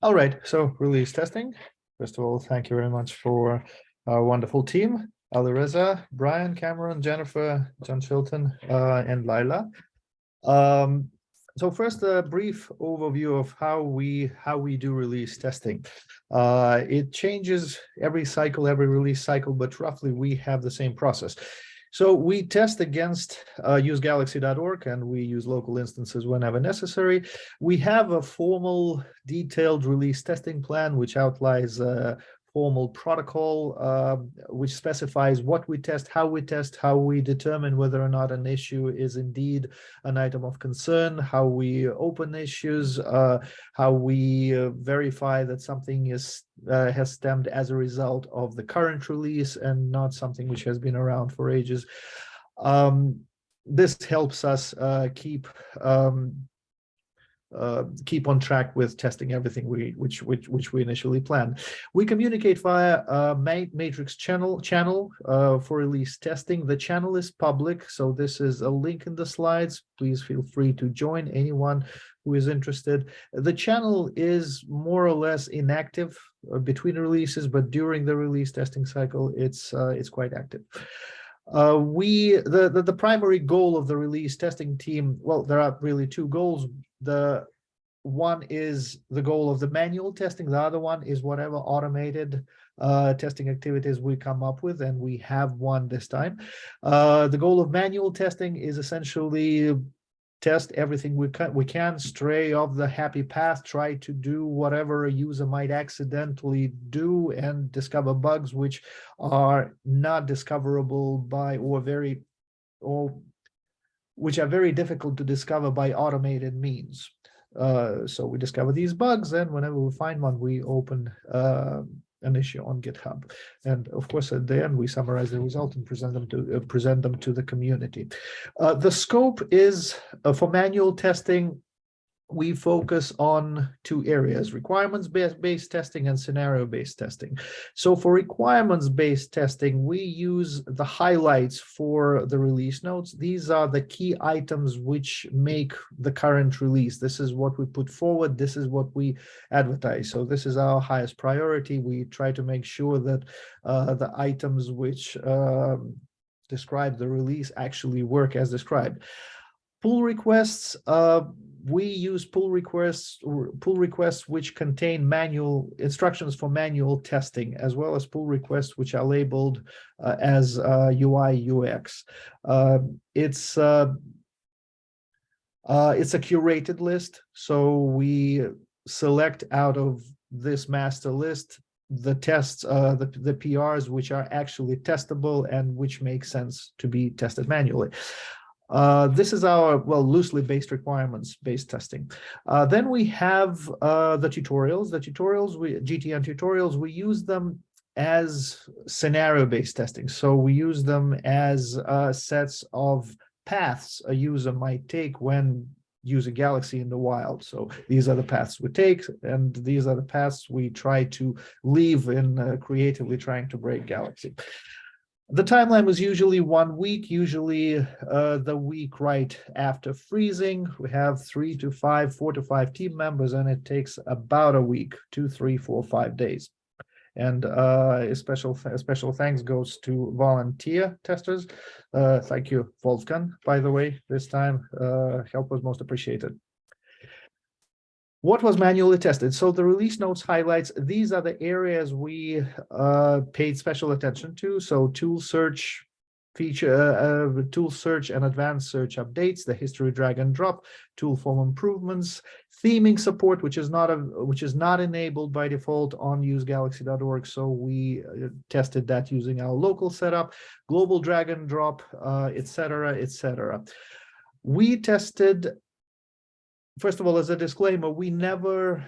All right, so release testing. First of all, thank you very much for our wonderful team, Alireza, Brian, Cameron, Jennifer, John Chilton, uh, and Lila. Um, so first, a brief overview of how we how we do release testing. Uh, it changes every cycle, every release cycle, but roughly we have the same process. So we test against uh, usegalaxy.org and we use local instances whenever necessary. We have a formal detailed release testing plan, which outlines uh, formal protocol uh, which specifies what we test, how we test, how we determine whether or not an issue is indeed an item of concern, how we open issues, uh, how we uh, verify that something is uh, has stemmed as a result of the current release and not something which has been around for ages. Um, this helps us uh, keep um, uh, keep on track with testing everything we which which which we initially planned. We communicate via a matrix channel channel uh, for release testing. The channel is public, so this is a link in the slides. Please feel free to join anyone who is interested. The channel is more or less inactive uh, between releases, but during the release testing cycle, it's uh, it's quite active. Uh, we the, the, the primary goal of the release testing team well there are really two goals the one is the goal of the manual testing. The other one is whatever automated uh, testing activities we come up with and we have one this time. Uh, the goal of manual testing is essentially test everything we can we can stray off the happy path try to do whatever a user might accidentally do and discover bugs which are not discoverable by or very or which are very difficult to discover by automated means uh, so we discover these bugs and whenever we find one we open uh, an issue on GitHub. And of course, at the end, we summarize the result and present them to uh, present them to the community. Uh, the scope is uh, for manual testing we focus on two areas, requirements-based testing and scenario-based testing. So for requirements-based testing, we use the highlights for the release notes. These are the key items which make the current release. This is what we put forward. This is what we advertise. So this is our highest priority. We try to make sure that uh, the items which um, describe the release actually work as described. Pull requests, uh, we use pull requests pull requests which contain manual instructions for manual testing as well as pull requests which are labeled uh, as uh, UI UX. Uh, it's uh, uh, it's a curated list, so we select out of this master list the tests, uh, the, the PRs which are actually testable and which make sense to be tested manually. Uh, this is our, well, loosely based requirements based testing. Uh, then we have uh, the tutorials. The tutorials, we GTN tutorials, we use them as scenario-based testing. So we use them as uh, sets of paths a user might take when using Galaxy in the wild. So these are the paths we take, and these are the paths we try to leave in uh, creatively trying to break Galaxy. The timeline was usually one week, usually uh, the week right after freezing. We have three to five, four to five team members, and it takes about a week, two, three, four, five days. And uh, a special a special thanks goes to volunteer testers. Uh, thank you, Wolfgang, by the way, this time. Uh, help was most appreciated. What was manually tested? So the release notes highlights, these are the areas we uh, paid special attention to. So tool search feature, uh, uh, tool search and advanced search updates, the history drag and drop, tool form improvements, theming support, which is not a, which is not enabled by default on usegalaxy.org. So we uh, tested that using our local setup, global drag and drop, uh, etc., etc. We tested first of all, as a disclaimer, we never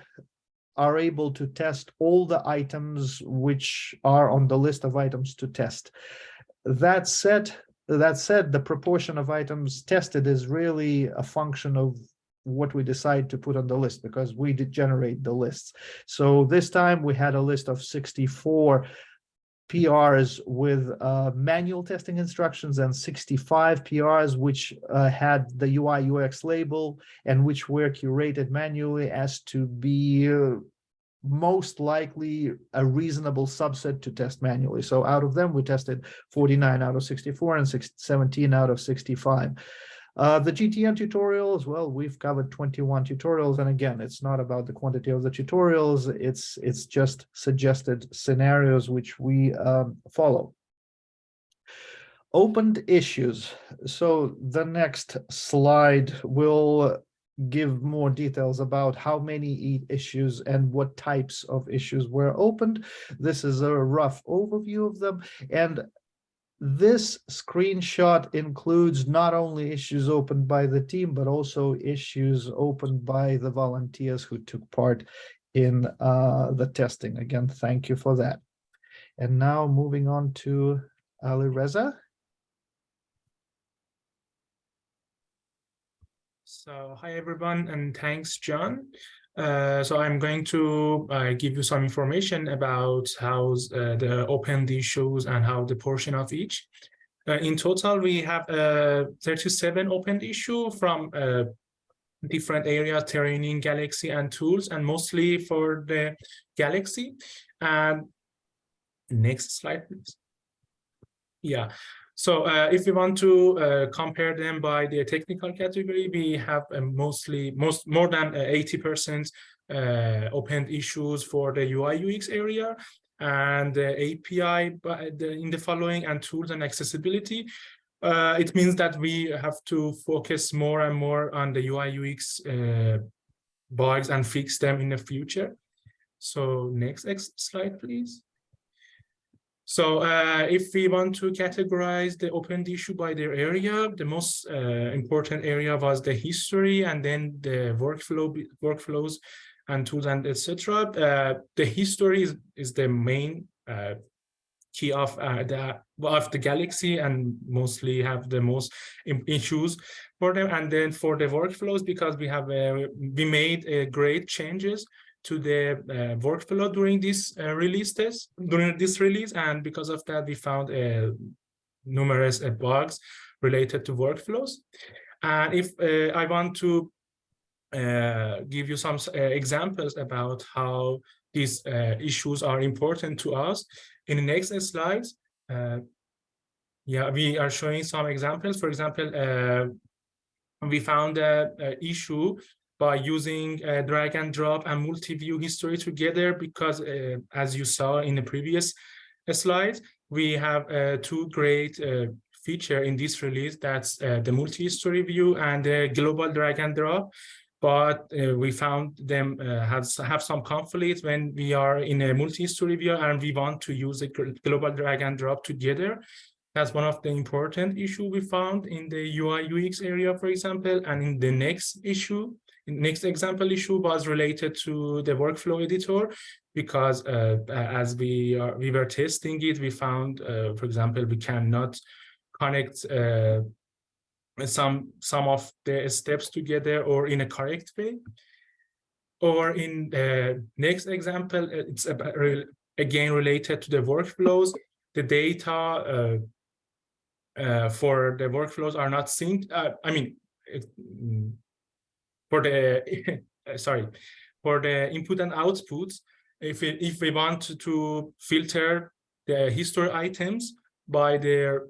are able to test all the items which are on the list of items to test. That said, that said, the proportion of items tested is really a function of what we decide to put on the list because we did generate the lists. So this time we had a list of 64 PRs with uh, manual testing instructions and 65 PRs which uh, had the UI UX label and which were curated manually as to be uh, most likely a reasonable subset to test manually. So out of them, we tested 49 out of 64 and 6, 17 out of 65. Uh, the GTN tutorial as well, we've covered 21 tutorials. And again, it's not about the quantity of the tutorials, it's, it's just suggested scenarios which we um, follow. Opened issues. So the next slide will give more details about how many issues and what types of issues were opened. This is a rough overview of them. And this screenshot includes not only issues opened by the team, but also issues opened by the volunteers who took part in uh, the testing. Again, thank you for that. And now moving on to Alireza. So hi everyone and thanks John. Uh, so I'm going to uh, give you some information about how uh, the opened issues and how the portion of each. Uh, in total, we have uh, 37 opened issue from different areas, training, Galaxy and tools, and mostly for the Galaxy. And next slide, please. Yeah, so uh, if we want to uh, compare them by the technical category, we have uh, mostly most more than 80% uh, uh, opened issues for the UI UX area and the API in the following and tools and accessibility. Uh, it means that we have to focus more and more on the UI UX bugs and fix them in the future. So next slide, please. So uh, if we want to categorize the open issue by their area, the most uh, important area was the history and then the workflow workflows and tools and etc. Uh, the history is, is the main uh, key of uh, the of the galaxy and mostly have the most issues for them. And then for the workflows, because we have uh, we made great changes to the uh, workflow during this uh, release test, during this release, and because of that, we found uh, numerous uh, bugs related to workflows. And if uh, I want to uh, give you some examples about how these issues are important to us, in the next slides, yeah, we are showing some examples. For example, we found a, a issue by using uh, drag and drop and multi-view history together because uh, as you saw in the previous uh, slide, we have uh, two great uh, feature in this release. That's the multi-history view and the global drag and drop. But we found them have have some conflict when we are in a multi-history view and we want to use a global drag and drop together. That's one of the important issue we found in the UI UX area, for example, and in the next issue, next example issue was related to the workflow editor because uh, as we are we were testing it we found uh, for example we cannot connect uh, some some of the steps together or in a correct way. Or in the next example uh, it's about, again related to the workflows. The data uh, uh, for the workflows are not synced i mean it, for the sorry for the input and outputs if if we want to filter the history items by their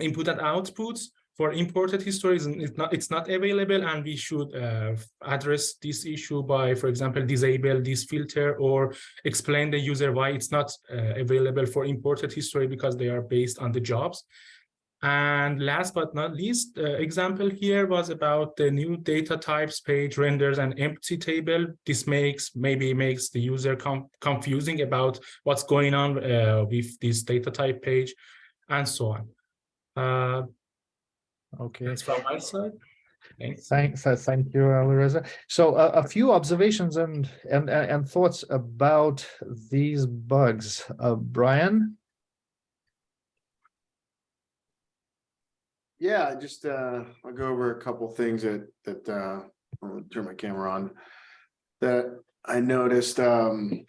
input and outputs for imported histories it's not it's not available and we should uh, address this issue by for example disable this filter or explain the user why it's not uh, available for imported history because they are based on the jobs and last but not least, uh, example here was about the new data types page renders an empty table. This makes maybe makes the user confusing about what's going on uh, with this data type page and so on. Uh, okay. That's from my side. Thanks. Thanks. Uh, thank you, Alireza. So uh, a few observations and, and, and thoughts about these bugs. Uh, Brian? Yeah, just uh, I'll go over a couple things that that uh, I'll turn my camera on that I noticed. Um,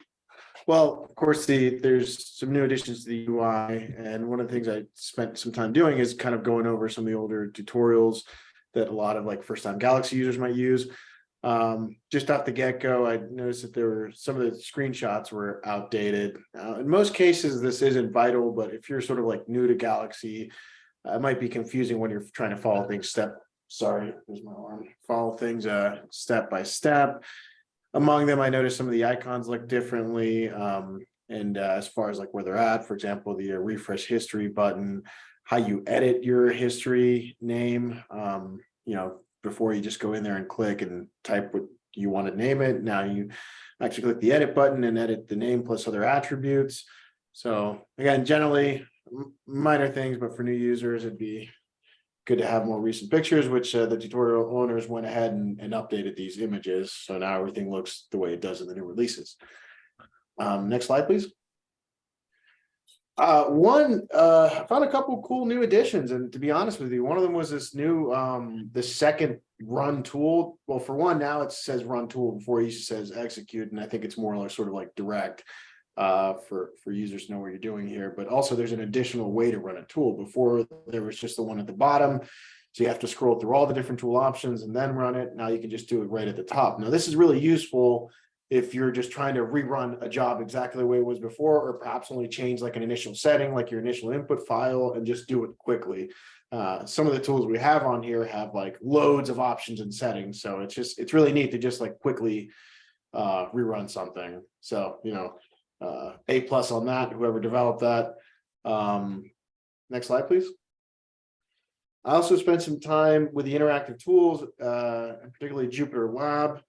well, of course, the there's some new additions to the UI, and one of the things I spent some time doing is kind of going over some of the older tutorials that a lot of like first time Galaxy users might use. Um, just off the get-go, I noticed that there were, some of the screenshots were outdated. Uh, in most cases, this isn't vital, but if you're sort of like new to Galaxy, it might be confusing when you're trying to follow things step, sorry, there's my alarm, follow things, uh, step by step. Among them, I noticed some of the icons look differently, um, and uh, as far as like where they're at, for example, the uh, refresh history button, how you edit your history name, um, you know, before you just go in there and click and type what you want to name it. Now you actually click the edit button and edit the name plus other attributes. So again, generally minor things, but for new users, it'd be good to have more recent pictures, which uh, the tutorial owners went ahead and, and updated these images. So now everything looks the way it does in the new releases. Um, next slide, please. Uh, one, uh, I found a couple cool new additions, and to be honest with you, one of them was this new, um, the second run tool. Well, for one, now it says run tool before it says execute, and I think it's more like sort of like direct. Uh, for, for users to know what you're doing here, but also there's an additional way to run a tool. Before, there was just the one at the bottom. So you have to scroll through all the different tool options and then run it. Now you can just do it right at the top. Now, this is really useful if you're just trying to rerun a job exactly the way it was before, or perhaps only change like an initial setting, like your initial input file and just do it quickly. Uh, some of the tools we have on here have like loads of options and settings. So it's just, it's really neat to just like quickly uh, rerun something. So, you know, uh, A plus on that, whoever developed that. Um, next slide, please. I also spent some time with the interactive tools, uh, particularly Jupyter Lab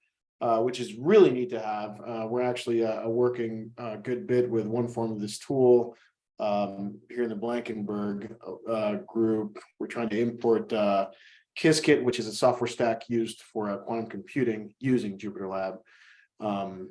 uh, which is really neat to have. Uh, we're actually uh, working a good bit with one form of this tool um, here in the Blankenberg uh, group. We're trying to import uh, Qiskit, which is a software stack used for uh, quantum computing using Jupyter Lab. Um,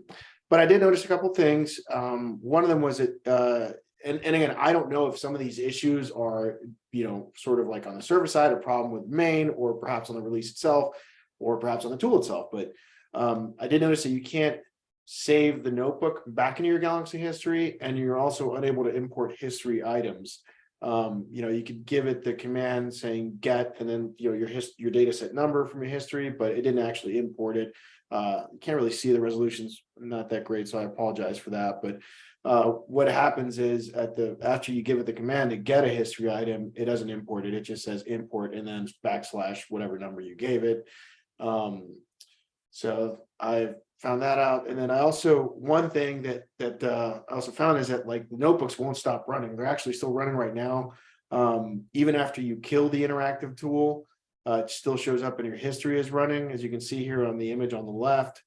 but I did notice a couple things. Um, one of them was that, uh, and, and again, I don't know if some of these issues are, you know, sort of like on the server side, a problem with main, or perhaps on the release itself, or perhaps on the tool itself. But um, I did notice that you can't save the notebook back into your Galaxy history, and you're also unable to import history items. Um, you know, you could give it the command saying get, and then, you know, your his, your data set number from your history, but it didn't actually import it. Uh, can't really see the resolutions, not that great, so I apologize for that. But uh, what happens is at the, after you give it the command to get a history item, it doesn't import it. It just says import and then backslash whatever number you gave it. Um, so I found that out. And then I also, one thing that, that uh, I also found is that like notebooks won't stop running. They're actually still running right now. Um, even after you kill the interactive tool, uh, it still shows up in your history as running, as you can see here on the image on the left.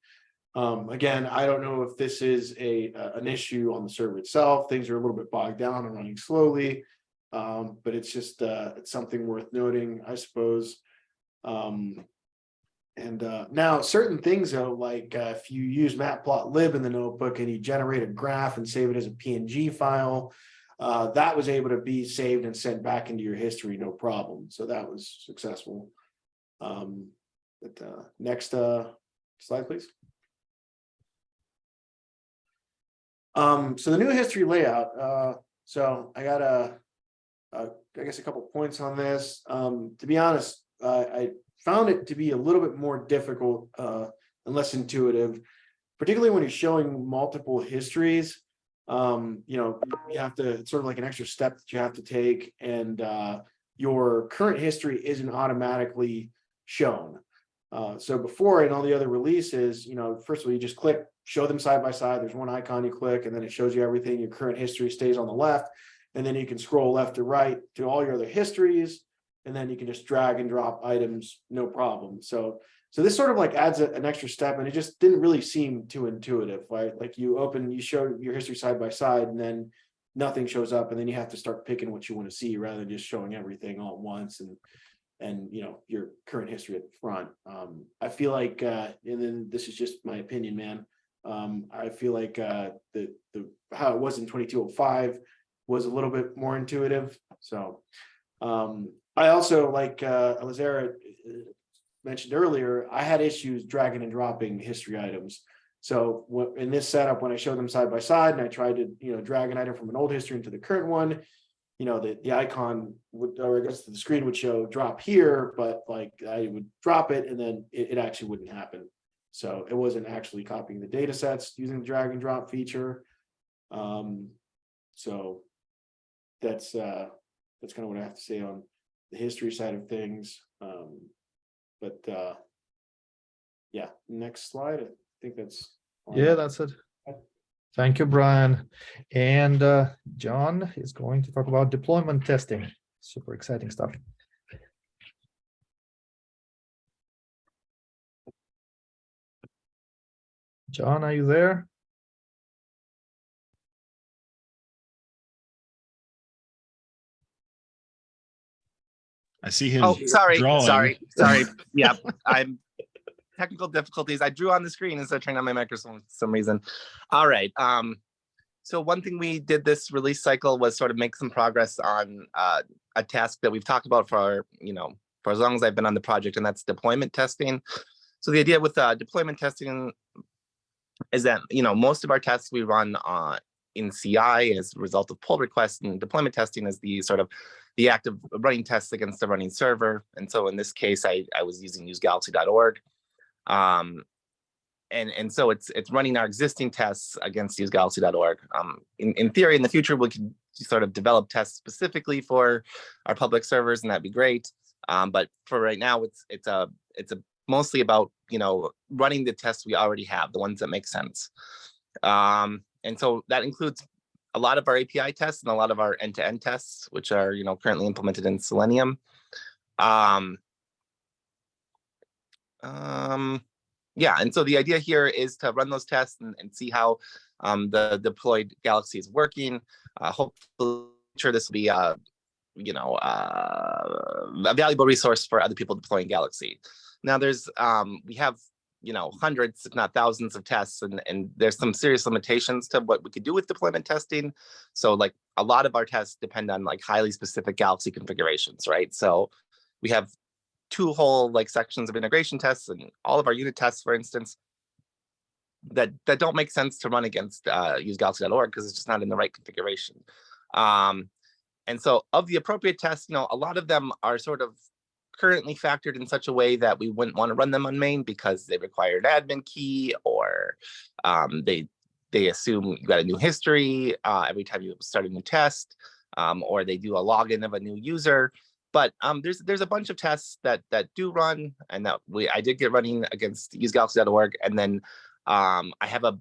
Um, again, I don't know if this is a, an issue on the server itself. Things are a little bit bogged down and running slowly. Um, but it's just, uh, it's something worth noting, I suppose. Um, and uh, now certain things though, like uh, if you use matplotlib in the notebook and you generate a graph and save it as a PNG file, uh, that was able to be saved and sent back into your history, no problem. So that was successful. Um, but uh, next uh, slide, please. Um, so the new history layout. Uh, so I got a, a, I guess a couple points on this. Um, to be honest, uh, I found it to be a little bit more difficult uh, and less intuitive, particularly when you're showing multiple histories. Um, you know, you have to, it's sort of like an extra step that you have to take and uh, your current history isn't automatically shown. Uh, so before in all the other releases, you know, first of all, you just click, show them side by side. There's one icon you click and then it shows you everything. Your current history stays on the left. And then you can scroll left to right to all your other histories and then you can just drag and drop items, no problem. So, so this sort of like adds a, an extra step and it just didn't really seem too intuitive, right? Like you open, you show your history side by side and then nothing shows up and then you have to start picking what you want to see rather than just showing everything all at once and, and, you know, your current history at the front. Um, I feel like, uh, and then this is just my opinion, man. Um, I feel like, uh, the, the, how it was in 2205 was a little bit more intuitive. So, um, I also, like uh, Alireza uh, mentioned earlier, I had issues dragging and dropping history items. So in this setup, when I show them side by side and I tried to, you know, drag an item from an old history into the current one, you know, the, the icon would, or I guess the screen would show drop here, but like I would drop it and then it, it actually wouldn't happen. So it wasn't actually copying the data sets using the drag and drop feature. Um, so that's, uh, that's kind of what I have to say on the history side of things. Um, but, uh, yeah, next slide. I think that's. Yeah, that's it. Thank you, Brian. And uh, John is going to talk about deployment testing. Super exciting stuff. John, are you there? I see him. Oh, sorry, drawing. sorry, sorry. Yeah, I'm technical difficulties. I drew on the screen instead of turning on my microphone for some reason. All right. Um, so one thing we did this release cycle was sort of make some progress on uh, a task that we've talked about for, you know, for as long as I've been on the project, and that's deployment testing. So the idea with uh, deployment testing is that, you know, most of our tests we run uh, in CI as a result of pull requests and deployment testing is the sort of the act of running tests against the running server. And so in this case, I, I was using usegalaxy.org. Um, and, and so it's it's running our existing tests against usegalaxy.org. Um, in, in theory, in the future, we could sort of develop tests specifically for our public servers, and that'd be great. Um, but for right now, it's it's a it's a mostly about you know running the tests we already have, the ones that make sense. Um, and so that includes a lot of our API tests and a lot of our end-to-end tests, which are you know currently implemented in Selenium. Um, um, yeah, and so the idea here is to run those tests and, and see how um, the deployed Galaxy is working. Uh, hopefully, sure this will be uh, you know uh, a valuable resource for other people deploying Galaxy. Now, there's um, we have you know hundreds, if not thousands, of tests, and and there's some serious limitations to what we could do with deployment testing. So, like a lot of our tests depend on like highly specific Galaxy configurations, right? So, we have two whole like sections of integration tests and all of our unit tests, for instance, that that don't make sense to run against uh, usegalaxy.org because it's just not in the right configuration. Um, and so of the appropriate tests, you know, a lot of them are sort of currently factored in such a way that we wouldn't want to run them on main because they require an admin key or um, they they assume you got a new history uh, every time you start a new test um, or they do a login of a new user. But um, there's there's a bunch of tests that that do run and that we I did get running against usegalaxy.org and then um, I have a,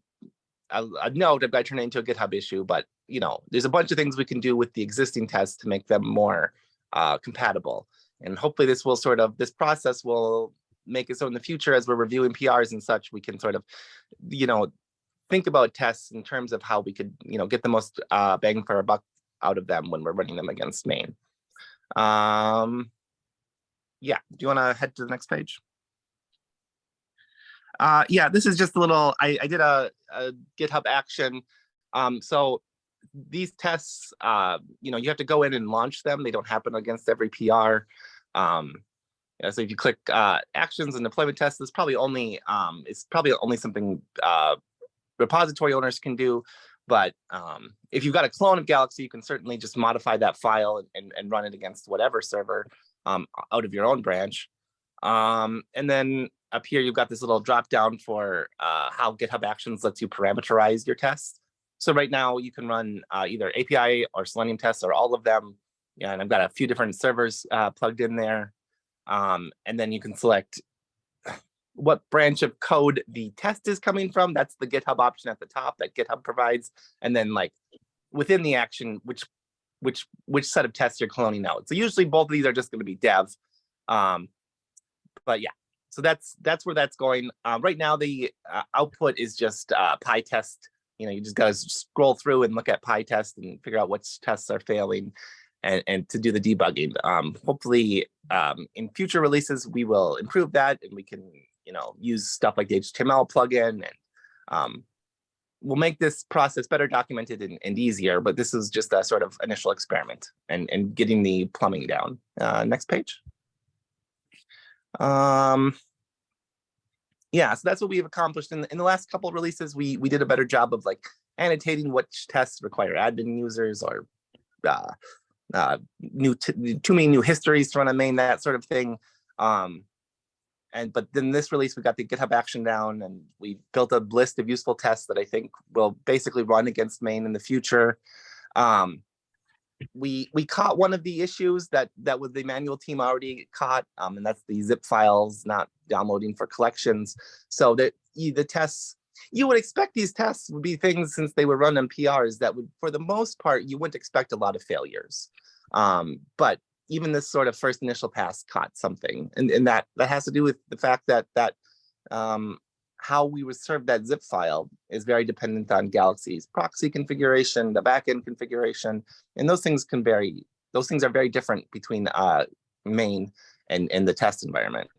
a, a note I've got to turn it into a GitHub issue, but you know there's a bunch of things we can do with the existing tests to make them more uh, compatible. And hopefully this will sort of this process will make it so in the future as we're reviewing PRs and such, we can sort of, you know, think about tests in terms of how we could, you know, get the most uh, bang for our buck out of them when we're running them against main. Um, yeah, do you want to head to the next page? Uh, yeah, this is just a little, I, I did a, a GitHub action. Um, so these tests, uh, you know, you have to go in and launch them. They don't happen against every PR. Um, yeah, so if you click uh, actions and deployment tests, it's probably only um, it's probably only something uh, repository owners can do. But um, if you've got a clone of Galaxy, you can certainly just modify that file and, and run it against whatever server um, out of your own branch. Um, and then up here, you've got this little drop down for uh, how GitHub Actions lets you parameterize your tests. So right now you can run uh, either API or Selenium tests or all of them. Yeah, and I've got a few different servers uh, plugged in there. Um, and then you can select what branch of code the test is coming from. That's the GitHub option at the top that GitHub provides. And then like within the action, which which which set of tests you're cloning out. So usually both of these are just going to be dev. Um, but yeah, so that's that's where that's going. Uh, right now, the uh, output is just uh, PyTest. You know, you just got to scroll through and look at PyTest and figure out which tests are failing and, and to do the debugging. Um, hopefully, um, in future releases, we will improve that and we can, you know, use stuff like the HTML plugin and um, we'll make this process better documented and, and, easier, but this is just a sort of initial experiment and, and getting the plumbing down. Uh, next page. Um, yeah, so that's what we've accomplished in the, in the last couple releases. We we did a better job of like annotating which tests require admin users or uh, uh, new too many new histories to run a main, that sort of thing. Um, and but then this release, we got the GitHub action down and we built a list of useful tests that I think will basically run against main in the future. Um, we we caught one of the issues that that was the manual team already caught, um, and that's the zip files not downloading for collections. So that the tests you would expect these tests would be things since they were run on PRs that would, for the most part, you wouldn't expect a lot of failures. Um, but even this sort of first initial pass caught something, and, and that that has to do with the fact that that um, how we would serve that zip file is very dependent on Galaxy's proxy configuration, the backend configuration, and those things can vary. Those things are very different between uh, main and, and the test environment.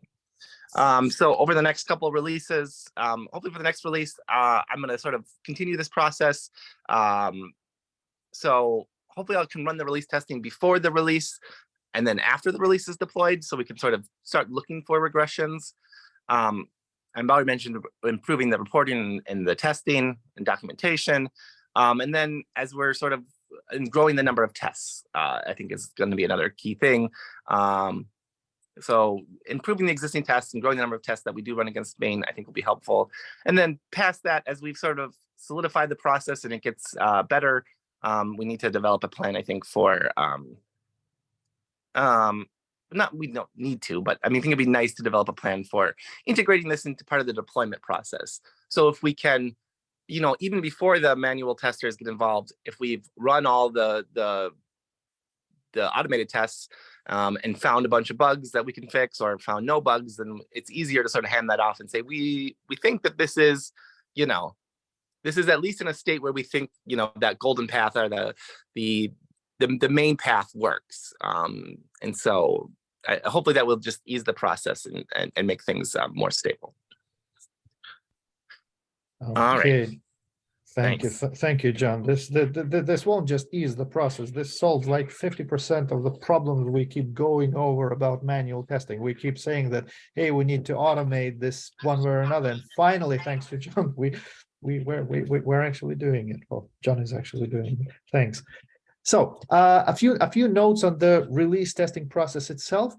Um, so over the next couple of releases, um, hopefully for the next release, uh, I'm going to sort of continue this process. Um, so hopefully I can run the release testing before the release and then after the release is deployed, so we can sort of start looking for regressions. Um, I've already mentioned improving the reporting and the testing and documentation. Um, and then as we're sort of growing the number of tests, uh, I think is going to be another key thing. Um, so improving the existing tests and growing the number of tests that we do run against main, I think will be helpful. And then past that, as we've sort of solidified the process and it gets uh, better, um, we need to develop a plan, I think, for um, um, not we don't need to, but I mean, I think it'd be nice to develop a plan for integrating this into part of the deployment process. So if we can, you know, even before the manual testers get involved, if we've run all the the the automated tests um, and found a bunch of bugs that we can fix or found no bugs, then it's easier to sort of hand that off and say, we we think that this is, you know, this is at least in a state where we think, you know, that golden path or the the the, the main path works. Um, and so I, hopefully that will just ease the process and, and, and make things uh, more stable. All right. Thank you, Thanks. th- thank you, John. This, the, the, the- this won't just ease the process. This solves like fifty percent of the problems we keep going over about manual testing. We keep saying that, hey, we need to automate this one way or another. And finally, thanks to John, we, we, we're, we, we- we're actually doing it. Well, John is actually doing it. Thanks. So, uh, a few, a few notes on the release testing process itself.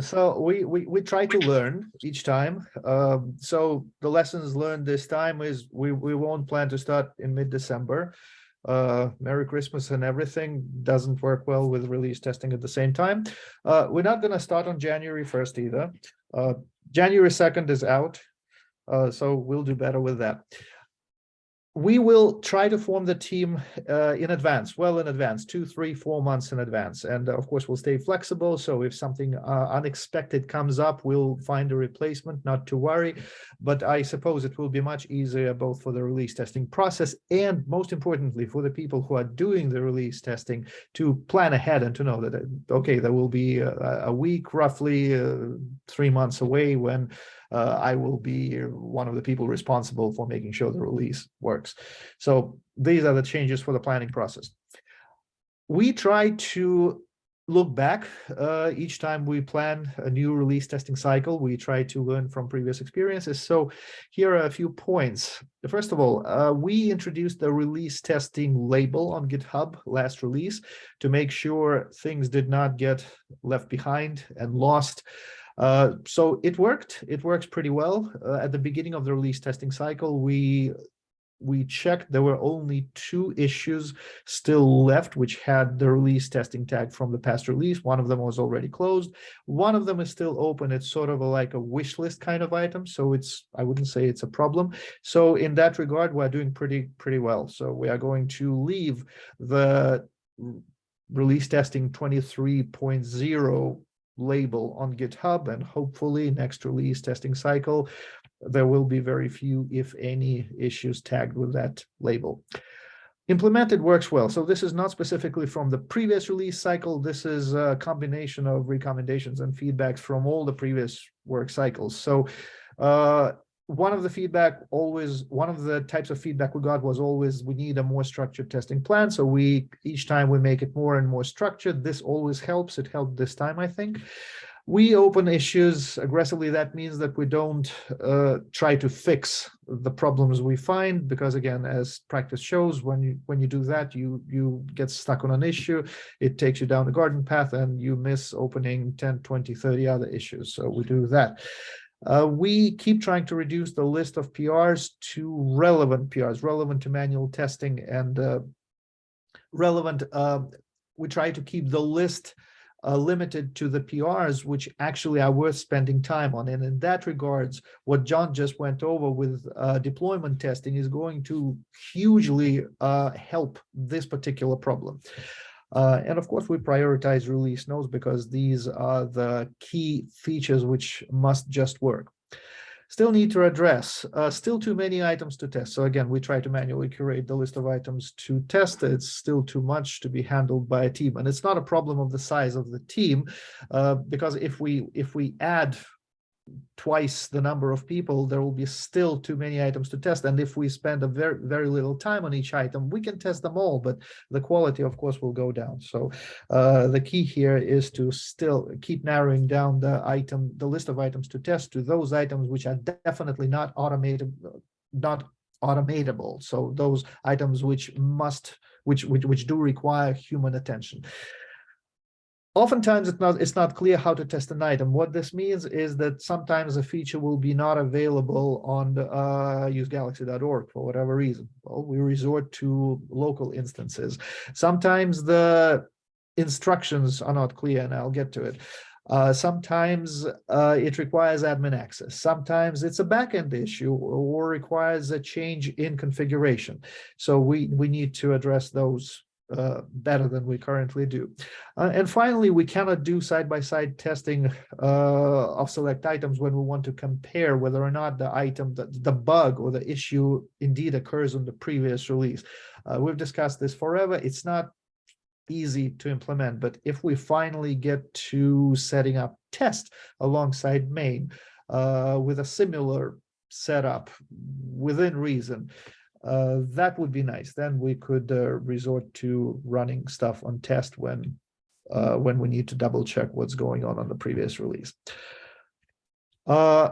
So we, we, we try to learn each time. Um, so the lessons learned this time is we, we won't plan to start in mid-December. Uh, Merry Christmas and everything doesn't work well with release testing at the same time. Uh, we're not gonna start on January first either. Uh, January second is out. Uh, so we'll do better with that we will try to form the team uh, in advance, well in advance, two, three, four months in advance. And uh, of course, we'll stay flexible. So if something uh, unexpected comes up, we'll find a replacement, not to worry. But I suppose it will be much easier both for the release testing process and most importantly, for the people who are doing the release testing to plan ahead and to know that, uh, okay, there will be a, a week, roughly uh, three months away when uh, I will be one of the people responsible for making sure the release works. So these are the changes for the planning process. We try to look back uh, each time we plan a new release testing cycle. We try to learn from previous experiences. So here are a few points. First of all, uh, we introduced the release testing label on GitHub last release to make sure things did not get left behind and lost. Uh, so it worked. It works pretty well. Uh, at the beginning of the release testing cycle, we we checked there were only two issues still left which had the release testing tag from the past release. One of them was already closed. One of them is still open. It's sort of a, like a wish list kind of item. So it's I wouldn't say it's a problem. So in that regard, we're doing pretty pretty well. So we are going to leave the release testing 23.0 label on GitHub and hopefully next release testing cycle, there will be very few, if any, issues tagged with that label. Implemented works well. So this is not specifically from the previous release cycle. This is a combination of recommendations and feedbacks from all the previous work cycles. So uh, one of the feedback always, one of the types of feedback we got was always, we need a more structured testing plan. So we, each time we make it more and more structured, this always helps. It helped this time, I think. We open issues aggressively. That means that we don't uh, try to fix the problems we find, because again, as practice shows, when you when you do that, you you get stuck on an issue, it takes you down the garden path and you miss opening 10, 20, 30 other issues. So we do that. Uh, we keep trying to reduce the list of PRs to relevant PRs, relevant to manual testing and uh, relevant. Uh, we try to keep the list uh, limited to the PRs, which actually are worth spending time on. And in that regards, what John just went over with uh, deployment testing is going to hugely uh, help this particular problem. Uh, and of course, we prioritize release notes because these are the key features which must just work. Still need to address, uh, still too many items to test. So again, we try to manually curate the list of items to test. It's still too much to be handled by a team. And it's not a problem of the size of the team, uh, because if we if we add twice the number of people, there will be still too many items to test. And if we spend a very, very little time on each item, we can test them all, but the quality, of course, will go down. So uh, the key here is to still keep narrowing down the item, the list of items to test to those items which are definitely not automated, not automatable. So those items which must, which, which, which do require human attention. Oftentimes, it's not, it's not clear how to test an item. What this means is that sometimes a feature will be not available on uh, usegalaxy.org for whatever reason. Well, we resort to local instances. Sometimes the instructions are not clear, and I'll get to it. Uh, sometimes uh, it requires admin access. Sometimes it's a backend issue or requires a change in configuration. So we, we need to address those uh, better than we currently do. Uh, and finally, we cannot do side-by-side -side testing uh, of select items when we want to compare whether or not the item, the, the bug or the issue indeed occurs on the previous release. Uh, we've discussed this forever. It's not easy to implement, but if we finally get to setting up test alongside main uh, with a similar setup within reason, uh, that would be nice. Then we could uh, resort to running stuff on test when uh, when we need to double check what's going on on the previous release. Uh,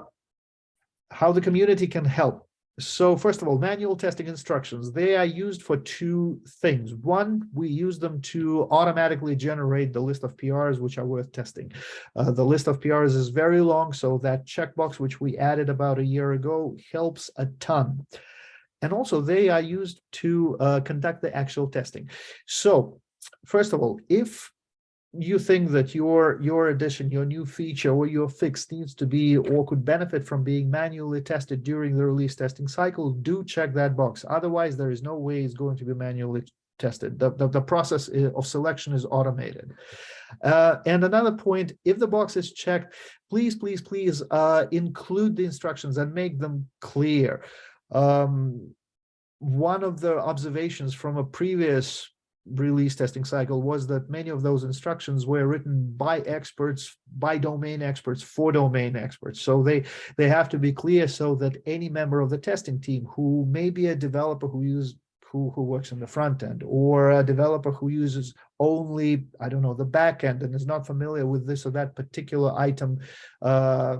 how the community can help. So first of all, manual testing instructions, they are used for two things. One, we use them to automatically generate the list of PRs which are worth testing. Uh, the list of PRs is very long, so that checkbox which we added about a year ago helps a ton and also they are used to uh, conduct the actual testing. So first of all, if you think that your your addition, your new feature or your fix needs to be or could benefit from being manually tested during the release testing cycle, do check that box. Otherwise, there is no way it's going to be manually tested. The, the, the process of selection is automated. Uh, and another point, if the box is checked, please, please, please uh, include the instructions and make them clear. Um, one of the observations from a previous release testing cycle was that many of those instructions were written by experts by domain experts for domain experts. So they they have to be clear so that any member of the testing team who may be a developer who uses who who works in the front end or a developer who uses only i don't know the back end and is not familiar with this or that particular item uh,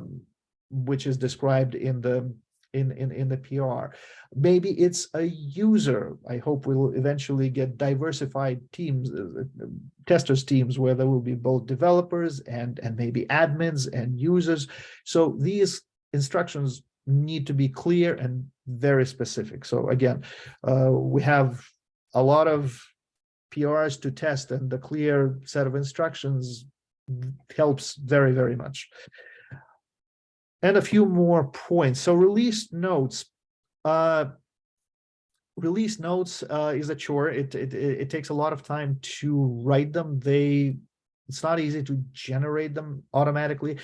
which is described in the in, in, in the PR. Maybe it's a user. I hope we'll eventually get diversified teams, uh, uh, testers teams, where there will be both developers and, and maybe admins and users. So these instructions need to be clear and very specific. So again, uh, we have a lot of PRs to test and the clear set of instructions helps very, very much and a few more points. So release notes. Uh, release notes uh, is a chore. It, it it takes a lot of time to write them. They it's not easy to generate them automatically.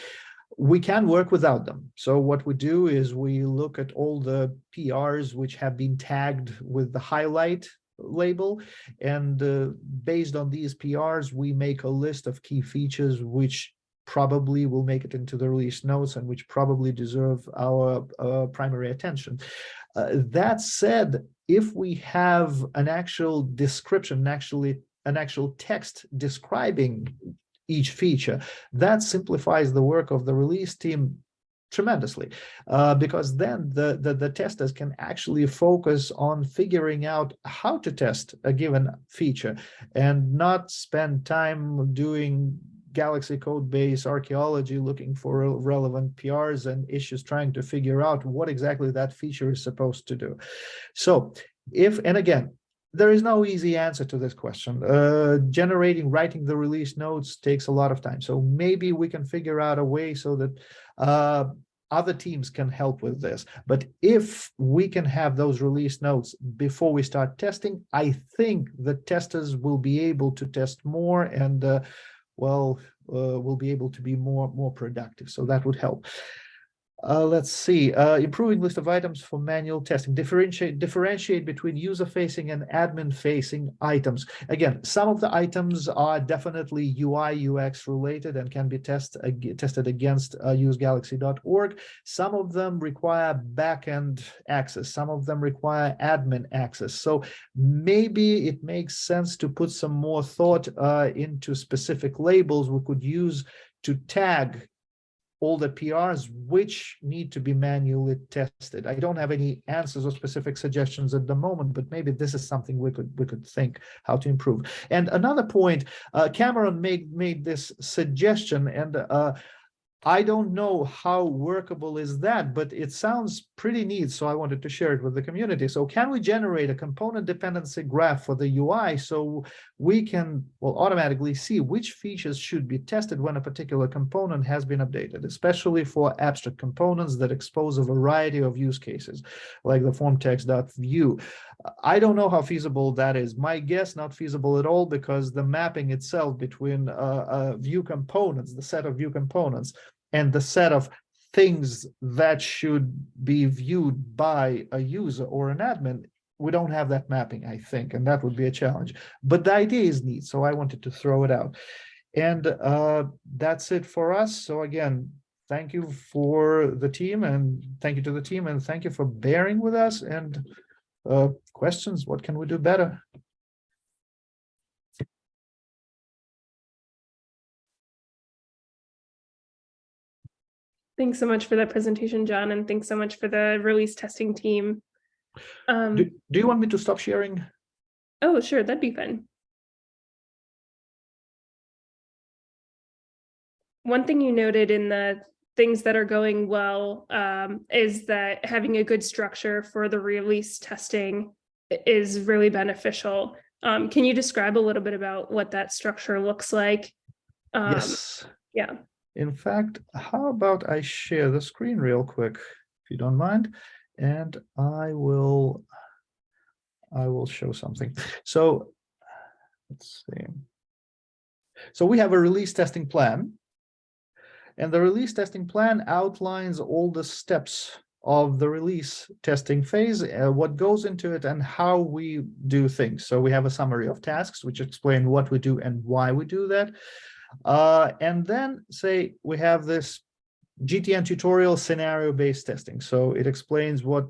We can work without them. So what we do is we look at all the PRs which have been tagged with the highlight label and uh, based on these PRs we make a list of key features which probably will make it into the release notes and which probably deserve our uh, primary attention. Uh, that said, if we have an actual description, actually an actual text describing each feature, that simplifies the work of the release team tremendously uh, because then the, the the testers can actually focus on figuring out how to test a given feature and not spend time doing Galaxy code base archaeology, looking for relevant PRs and issues, trying to figure out what exactly that feature is supposed to do. So if, and again, there is no easy answer to this question. Uh, generating, writing the release notes takes a lot of time. So maybe we can figure out a way so that uh, other teams can help with this. But if we can have those release notes before we start testing, I think the testers will be able to test more and uh, well, uh, will be able to be more more productive. So that would help. Uh, let's see, uh, improving list of items for manual testing, differentiate, differentiate between user-facing and admin-facing items. Again, some of the items are definitely UI, UX related and can be test, ag- tested against uh, usegalaxy.org. Some of them require backend access. Some of them require admin access. So maybe it makes sense to put some more thought uh, into specific labels we could use to tag all the PRs which need to be manually tested. I don't have any answers or specific suggestions at the moment, but maybe this is something we could we could think how to improve. And another point, uh, Cameron made made this suggestion, and uh, I don't know how workable is that, but it sounds pretty neat. So I wanted to share it with the community. So can we generate a component dependency graph for the UI so we can well automatically see which features should be tested when a particular component has been updated, especially for abstract components that expose a variety of use cases, like the form text.view. I don't know how feasible that is. My guess, not feasible at all, because the mapping itself between uh, uh, view components, the set of view components, and the set of things that should be viewed by a user or an admin, we don't have that mapping, I think, and that would be a challenge. But the idea is neat, so I wanted to throw it out. And uh, that's it for us. So again, thank you for the team and thank you to the team and thank you for bearing with us and uh, questions, what can we do better? Thanks so much for that presentation, John, and thanks so much for the release testing team. Um, Do, do you want me to stop sharing? oh, sure, that'd be fun. One thing you noted in the things that are going well um, is that having a good structure for the release testing is really beneficial. Um, can you describe a little bit about what that structure looks like? Um, Yes. Yeah, In fact, how about I share the screen real quick, if you don't mind, and I will, I will show something. So let's see. So we have a release testing plan. And the release testing plan outlines all the steps of the release testing phase, uh, what goes into it and how we do things. So we have a summary of tasks which explain what we do and why we do that. Uh, and then say we have this GTN tutorial scenario-based testing. So it explains what,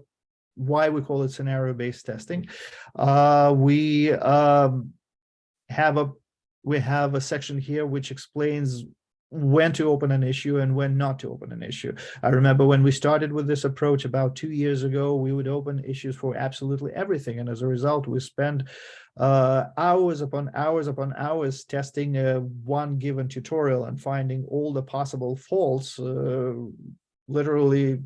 why we call it scenario-based testing. Uh, we um, have a, we have a section here which explains when to open an issue and when not to open an issue. I remember when we started with this approach about two years ago, we would open issues for absolutely everything. And as a result, we spend uh, hours upon hours upon hours testing uh, one given tutorial and finding all the possible faults, uh, literally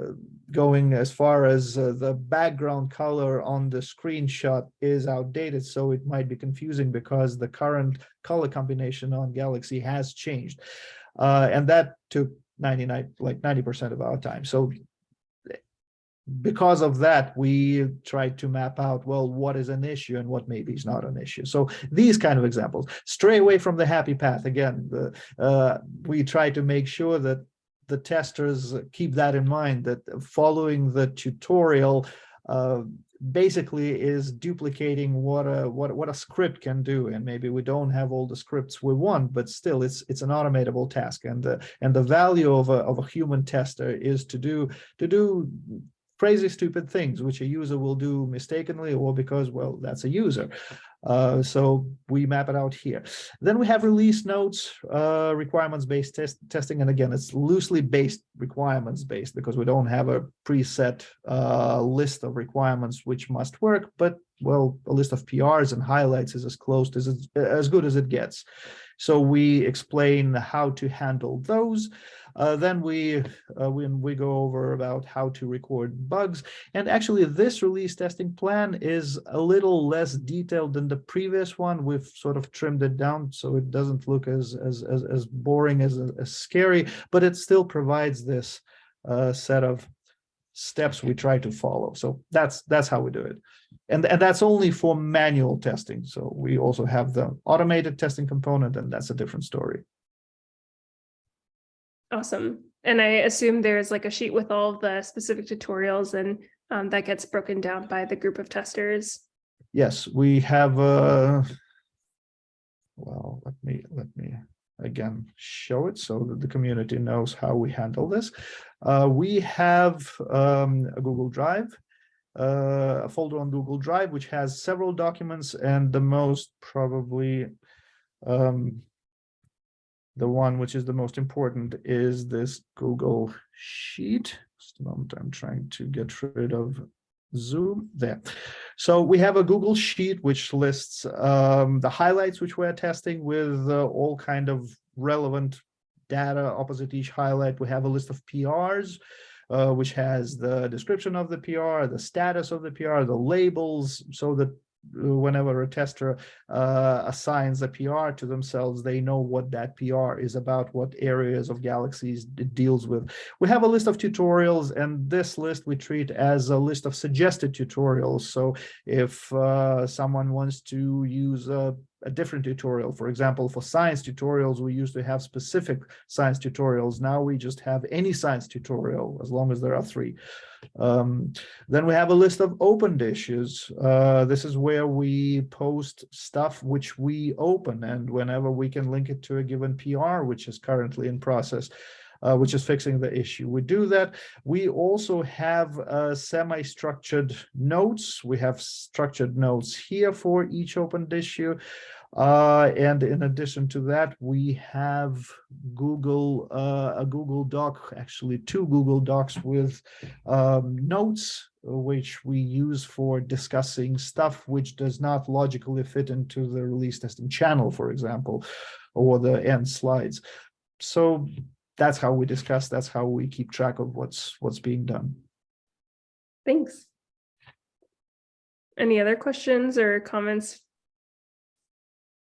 uh, going as far as uh, the background color on the screenshot is outdated. So it might be confusing because the current color combination on Galaxy has changed. Uh, and that took 99, like 90% of our time. So because of that, we tried to map out, well, what is an issue and what maybe is not an issue. So these kind of examples, stray away from the happy path. Again, the, uh, we try to make sure that the testers keep that in mind, that following the tutorial uh, basically is duplicating what a what what a script can do. And maybe we don't have all the scripts we want but still it's it's an automatable task. And the and the value of a of a human tester is to do to do crazy stupid things which a user will do mistakenly or because well that's a user uh, so we map it out here then we have release notes uh, requirements based test testing and again it's loosely based requirements based because we don't have a preset uh, list of requirements which must work but well, a list of PRs and highlights is as close as as good as it gets. So we explain how to handle those. Uh, then we uh, when we go over about how to record bugs. And actually, this release testing plan is a little less detailed than the previous one. We've sort of trimmed it down so it doesn't look as as as, as boring as, as scary, but it still provides this uh, set of steps we try to follow. So that's that's how we do it. And, and that's only for manual testing. So we also have the automated testing component, and that's a different story. Awesome. And I assume there's like a sheet with all the specific tutorials and um, that gets broken down by the group of testers. Yes, we have uh well, let me let me again show it so that the community knows how we handle this. Uh, we have um, a Google Drive, uh, a folder on Google Drive, which has several documents and the most probably um, the one which is the most important is this Google Sheet. Just a moment, I'm trying to get rid of Zoom there. So we have a Google Sheet which lists um, the highlights which we're testing with uh, all kind of relevant data opposite each highlight. We have a list of PRs, uh, which has the description of the PR, the status of the PR, the labels, so that whenever a tester uh, assigns a PR to themselves, they know what that PR is about, what areas of galaxies it deals with. We have a list of tutorials, and this list we treat as a list of suggested tutorials. So if uh, someone wants to use a a different tutorial. For example, for science tutorials, we used to have specific science tutorials. Now we just have any science tutorial, as long as there are three. Um, then we have a list of opened issues. Uh, this is where we post stuff which we open and whenever we can link it to a given PR, which is currently in process. Uh, which is fixing the issue. We do that. We also have uh, semi-structured notes. We have structured notes here for each opened issue. Uh, and in addition to that, we have Google, uh, a Google Doc, actually two Google Docs with um, notes, which we use for discussing stuff which does not logically fit into the release testing channel, for example, or the end slides. So that's how we discuss, that's how we keep track of what's what's being done. Thanks. Any other questions or comments?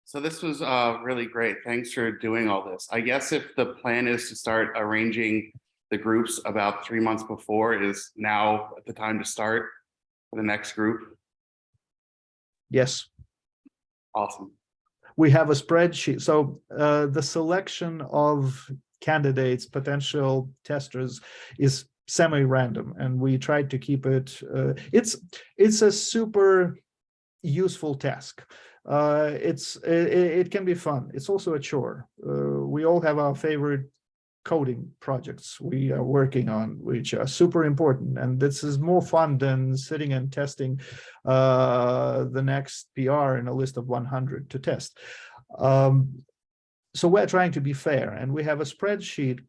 So this was uh really great. Thanks for doing all this. I guess if the plan is to start arranging the groups about three months before, is now the time to start for the next group? Yes, Awesome. we have a spreadsheet. So uh, the selection of candidates, potential testers is semi-random and we tried to keep it, uh, it's, it's a super useful task. Uh, it's, it, it can be fun. It's also a chore. Uh, we all have our favorite coding projects we are working on, which are super important. And this is more fun than sitting and testing uh, the next PR in a list of 100 to test. Um, so we're trying to be fair and we have a spreadsheet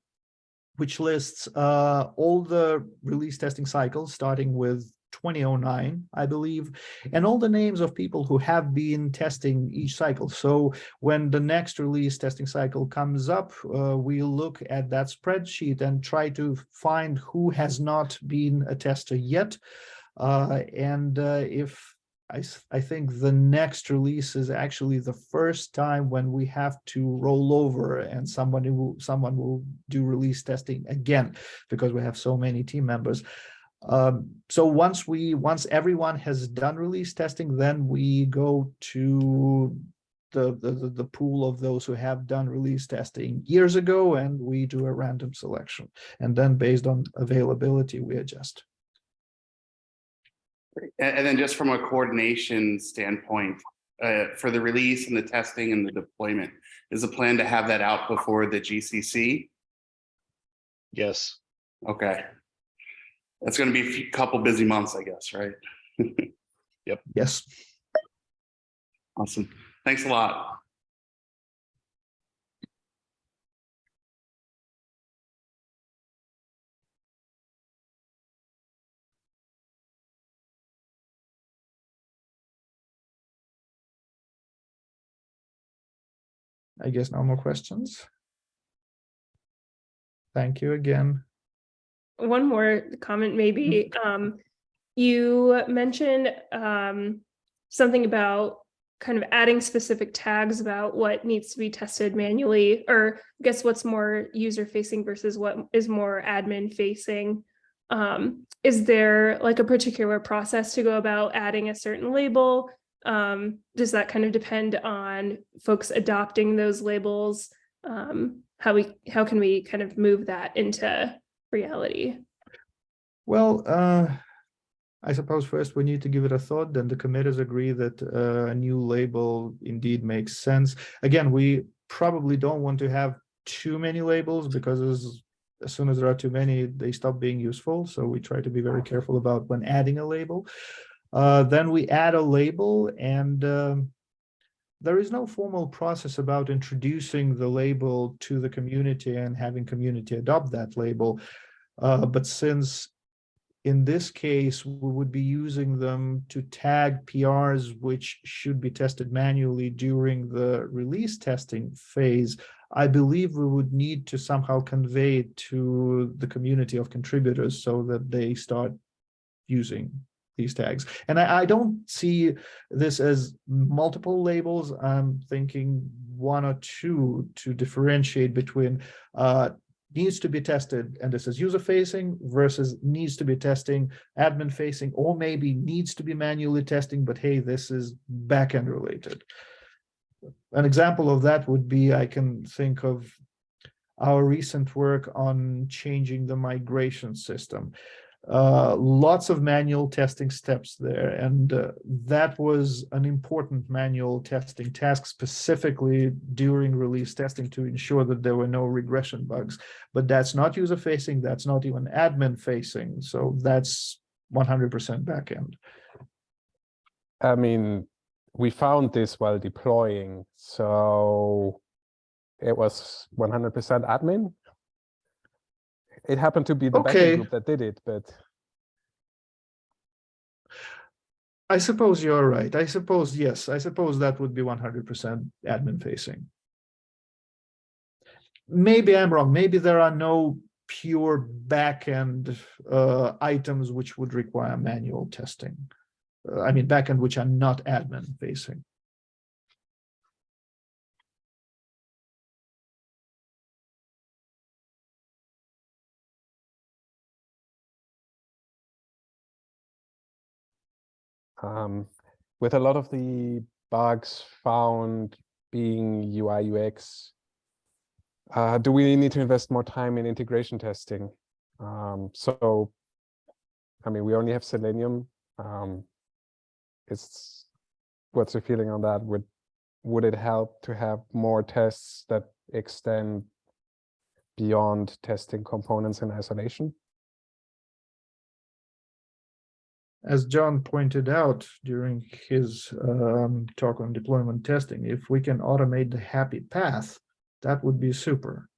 which lists uh, all the release testing cycles starting with 2009, I believe, and all the names of people who have been testing each cycle. So when the next release testing cycle comes up, uh, we look at that spreadsheet and try to find who has not been a tester yet. Uh, and uh, if I, I think the next release is actually the first time when we have to roll over and somebody will someone will do release testing again because we have so many team members. Um, so once we once everyone has done release testing, then we go to the, the the pool of those who have done release testing years ago and we do a random selection and then based on availability we adjust And, and then just from a coordination standpoint, uh, for the release and the testing and the deployment, is the plan to have that out before the GCC? Yes. Okay it's going to be a couple busy months, I guess, right? yep. Yes. Awesome. Thanks a lot. I guess no more questions. Thank you again one more comment maybe. Um, you mentioned um something about kind of adding specific tags about what needs to be tested manually, or I guess what's more user facing versus what is more admin facing. Um, is there like a particular process to go about adding a certain label? Um, does that kind of depend on folks adopting those labels? Um, how we, how can we kind of move that into reality? Well, uh, I suppose first we need to give it a thought, then the committers agree that uh, a new label indeed makes sense. Again, we probably don't want to have too many labels because as, as soon as there are too many, they stop being useful. So we try to be very careful about when adding a label. Uh, then we add a label and um, there is no formal process about introducing the label to the community and having community adopt that label. Uh, but since in this case, we would be using them to tag PRs, which should be tested manually during the release testing phase. I believe we would need to somehow convey it to the community of contributors so that they start using these tags. And I, I don't see this as multiple labels. I'm thinking one or two to differentiate between uh, needs to be tested and this is user facing versus needs to be testing admin facing or maybe needs to be manually testing but hey this is backend related an example of that would be i can think of our recent work on changing the migration system uh, lots of manual testing steps there. And uh, that was an important manual testing task specifically during release testing to ensure that there were no regression bugs. But that's not user facing, that's not even admin facing. So that's 100% backend. I mean, we found this while deploying, so it was 100% admin. It happened to be the Okay. backend group that did it, but I suppose you're right. I suppose, yes, I suppose that would be 100% admin facing. Maybe I'm wrong. Maybe there are no pure backend uh, items which would require manual testing. Uh, I mean, backend which are not admin facing. Um, with a lot of the bugs found being UI UX, uh, do we need to invest more time in integration testing? Um, so, I mean, we only have Selenium. Um, it's what's your feeling on that? Would would it help to have more tests that extend beyond testing components in isolation? As John pointed out during his um, talk on deployment testing, if we can automate the happy path, that would be super.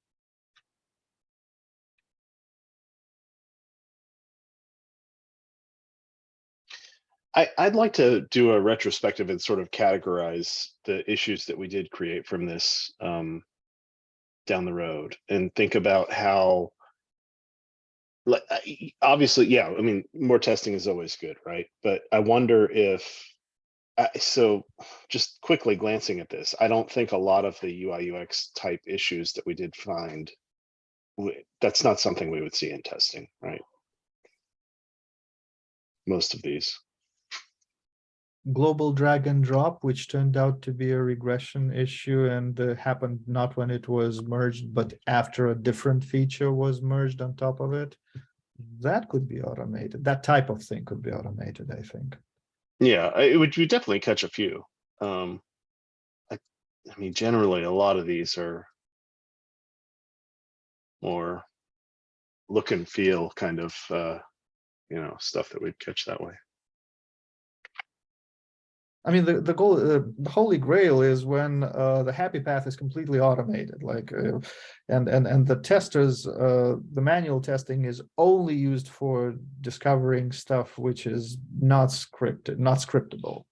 I, I'd like to do a retrospective and sort of categorize the issues that we did create from this um, down the road and think about how Uh, obviously yeah i mean more testing is always good right? But i wonder if I so just quickly glancing at this i don't think a lot of the ui ux type issues that we did find, that's not something we would see in testing right? Most of these global drag and drop, which turned out to be a regression issue and uh, happened not when it was merged, but after a different feature was merged on top of it. That could be automated. That type of thing could be automated, I think. yeah it would we definitely catch a few um I, I mean generally a lot of these are more look and feel kind of uh you know stuff that we'd catch that way I mean, the, the goal, the holy grail is when uh, the happy path is completely automated, like, uh, and, and, and the testers, uh, the manual testing is only used for discovering stuff which is not scripted, not scriptable.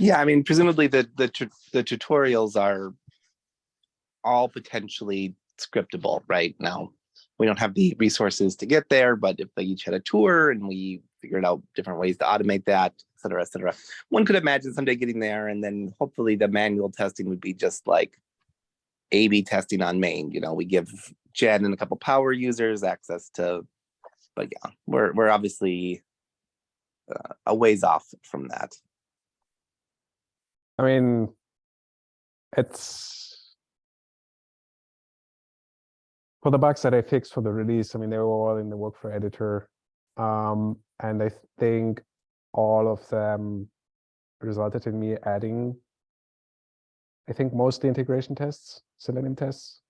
Yeah, I mean, presumably the the the tutorials are all potentially scriptable right now. We don't have the resources to get there, but if they each had a tour and we figured out different ways to automate that, et cetera, et cetera, one could imagine someday getting there and then hopefully the manual testing would be just like A/B testing on main. You know, we give Jen and a couple power users access to, but yeah, we're we're obviously uh, a ways off from that. I mean, it's for the bugs that I fixed for the release. I mean, they were all in the workflow editor. Um, and I think all of them resulted in me adding, I think mostly integration tests, Selenium tests.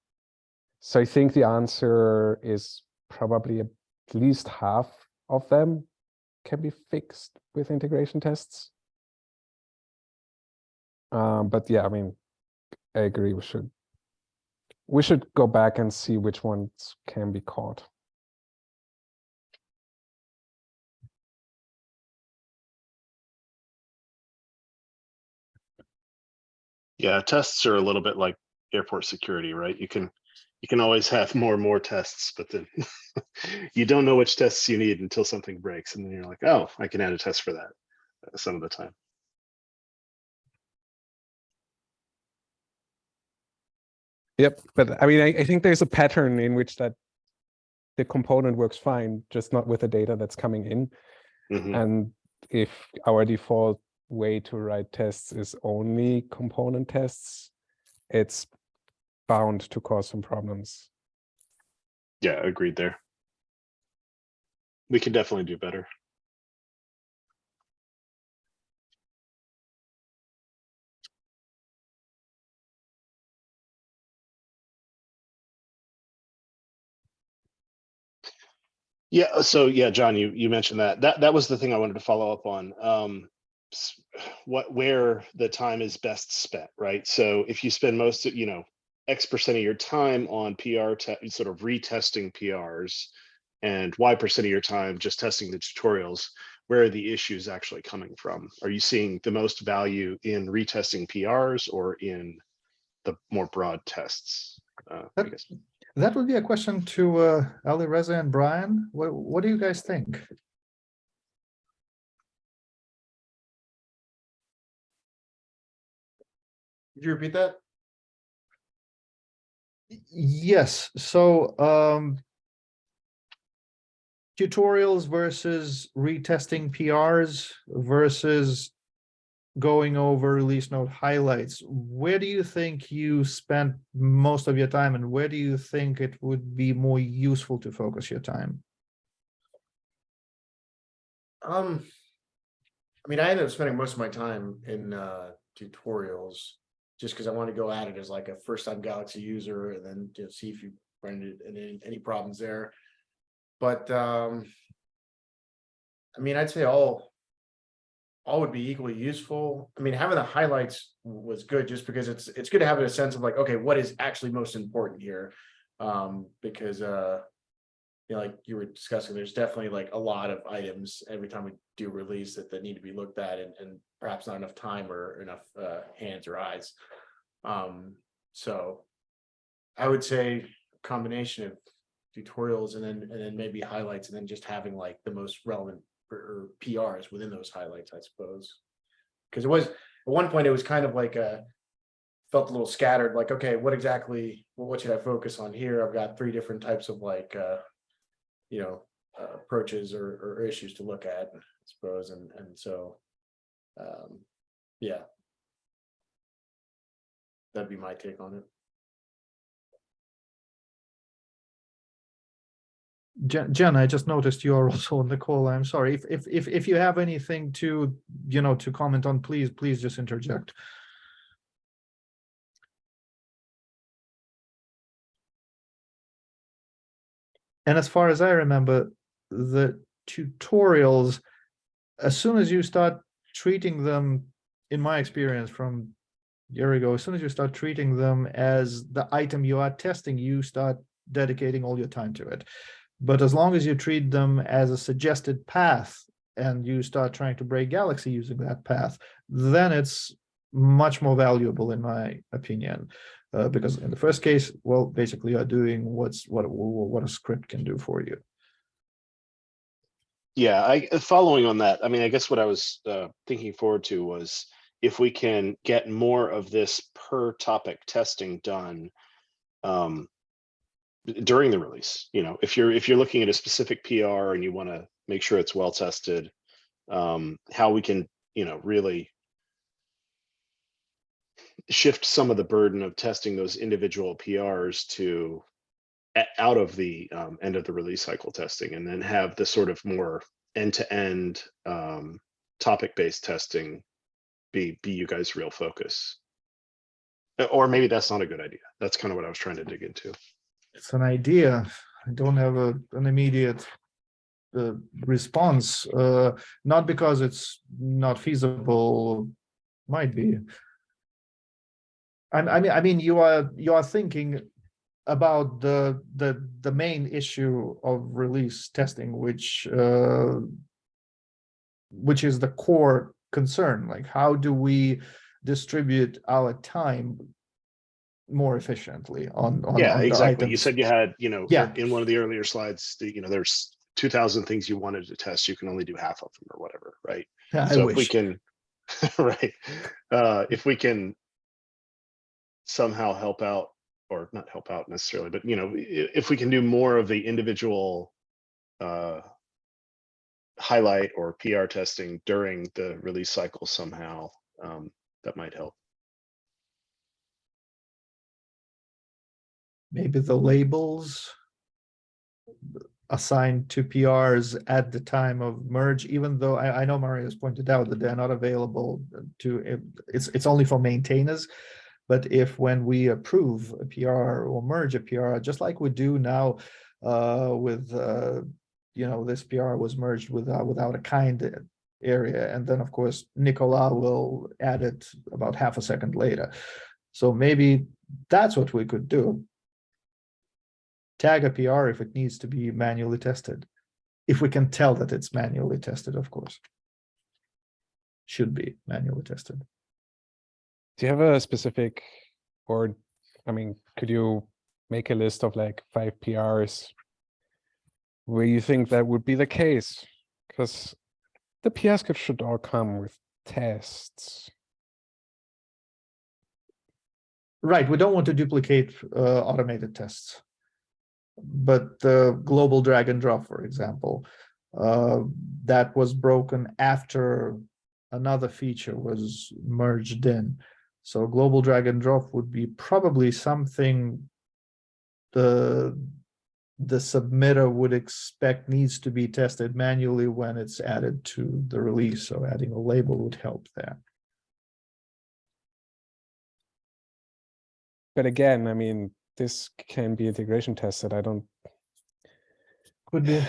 So I think the answer is probably at least half of them can be fixed with integration tests. Um, but yeah, I mean, I agree, we should. We should go back and see which ones can be caught. Yeah, tests are a little bit like airport security, right? You can, you can always have more and more tests, but then you don't know which tests you need until something breaks, and then you're like, oh, I can add a test for that uh, some of the time. Yep, but I mean, I, I think there's a pattern in which that the component works fine, just not with the data that's coming in. Mhm. And if our default way to write tests is only component tests, it's bound to cause some problems. Yeah, agreed there. We can definitely do better. Yeah, uh, so yeah, John, you you mentioned that. That that was the thing I wanted to follow up on. Um what where the time is best spent, right? So if you spend most of, you know, X percent of your time on PR sort of retesting PRs and Y percent of your time just testing the tutorials, where are the issues actually coming from? Are you seeing the most value in retesting PRs or in the more broad tests? Uh, I That- guess. That would be a question to uh, Alireza and Brian. What, what do you guys think? Could you repeat that? Yes, so um tutorials versus retesting PRs versus going over release note highlights. Where do you think you spent most of your time and where do you think it would be more useful to focus your time? Um, I mean, I ended up spending most of my time in uh tutorials. Just because I want to go at it as like a first time Galaxy user and then to see if you run into any any problems there. But um. I mean, I'd say all. All would be equally useful. I mean, having the highlights was good just because it's it's good to have a sense of like, okay, what is actually most important here? Um, because uh. You know, like you were discussing, there's definitely like a lot of items every time we do release that that need to be looked at and and perhaps not enough time or enough uh hands or eyes. Um, so. I would say combination of tutorials and then and then maybe highlights and then just having like the most relevant or- PRs within those highlights, I suppose. Cause it was, at one point, it was kind of like a. Felt a little scattered, like, okay, what exactly, well, what should I focus on here? I've got three different types of like uh. You know, uh, approaches or or issues to look at, I suppose, and and so. Um, yeah. That'd be my take on it. Jen, I just noticed you are also on the call. I'm sorry. If, if, if, if you have anything to, you know, to comment on, please, please just interject. And as far as I remember, the tutorials, as soon as you start treating them, in my experience from a year ago, as soon as you start treating them as the item you are testing, you start dedicating all your time to it. But as long as you treat them as a suggested path and you start trying to break Galaxy using that path, then it's much more valuable in my opinion. Uh, because in the first case, well, basically you're doing what's what what a script can do for you. Yeah, I, following on that, I mean, I guess what I was uh, thinking forward to was if we can get more of this per topic testing done um, during the release, you know, if you're if you're looking at a specific PR and you want to make sure it's well tested, um, how we can, you know, really shift some of the burden of testing those individual PRs to out of the um, end of the release cycle testing and then have the sort of more end-to-end um, topic-based testing be be you guys real focus. Or maybe that's not a good idea. That's kind of what i was trying to dig into It's an idea. I don't have a an immediate uh, response, uh, not because it's not feasible, might be. I, I mean, I mean, you are you are thinking about the the the main issue of release testing, which uh, which is the core concern. Like, how do we distribute our time more efficiently on on yeah on exactly. You said you had you know Yeah. in one of the earlier slides the, you know there's 2000 things you wanted to test. You can only do half of them or whatever right? Yeah, I so if we can right uh if we can somehow help out or not help out necessarily but you know if we can do more of the individual uh highlight or pr testing during the release cycle somehow um that might help maybe the labels assigned to PRs at the time of merge, even though I, I know Maria's pointed out that they're not available to, it's, it's only for maintainers. But if when we approve a PR or merge a PR, just like we do now uh, with, uh, you know, this PR was merged with, uh, without a kind area. And then, of course, Nicola will add it about half a second later. So maybe that's what we could do tag a PR if it needs to be manually tested. If we can tell that it's manually tested, of course. Should be manually tested. Do you have a specific, or, I mean, could you make a list of like five PRs where you think that would be the case? Because the PR script should all come with tests. Right, we don't want to duplicate uh, automated tests. But the global drag and drop, for example, uh, that was broken after another feature was merged in. So global drag and drop would be probably something the the submitter would expect needs to be tested manually when it's added to the release. So adding a label would help there. But again, I mean, this can be integration tested. I don't, Could be.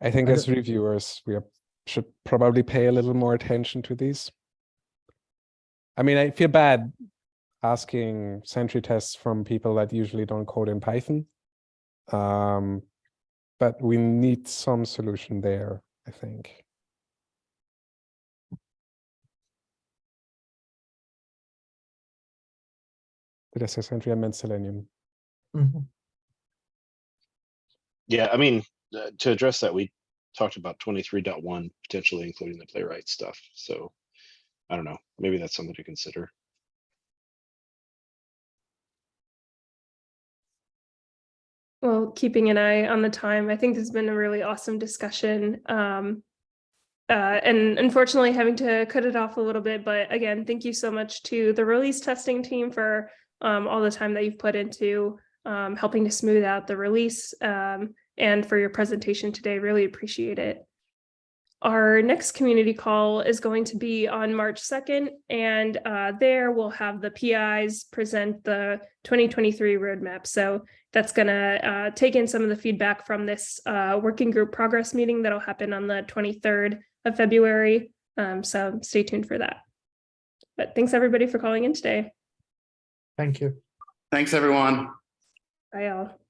I think I as reviewers, we are, should probably pay a little more attention to these. I mean, I feel bad asking sentry tests from people that usually don't code in Python. Um, but we need some solution there, I think. Did I say sentry? I meant Selenium. Mhm. Yeah, I mean, uh, to address that, we talked about twenty-three point one potentially including the playwright stuff. So I don't know, maybe that's something to consider. Well, keeping an eye on the time, I think this has been a really awesome discussion. Um, uh, and unfortunately having to cut it off a little bit, but again, thank you so much to the release testing team for um, all the time that you've put into um, helping to smooth out the release um, and for your presentation today. Really appreciate it. Our next community call is going to be on March 2nd, and uh, there we'll have the PIs present the 2023 roadmap. So that's going to uh, take in some of the feedback from this uh, working group progress meeting that'll happen on the 23rd of February. Um, so stay tuned for that. But thanks everybody for calling in today. Thank you. Thanks, everyone. Bye all.